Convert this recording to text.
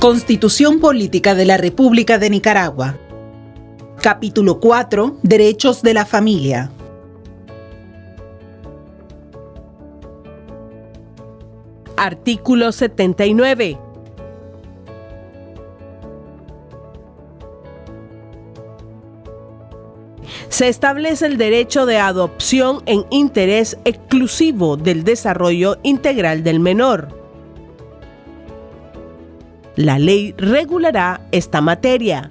Constitución Política de la República de Nicaragua. Capítulo 4. Derechos de la Familia. Artículo 79. Se establece el derecho de adopción en interés exclusivo del desarrollo integral del menor. La ley regulará esta materia.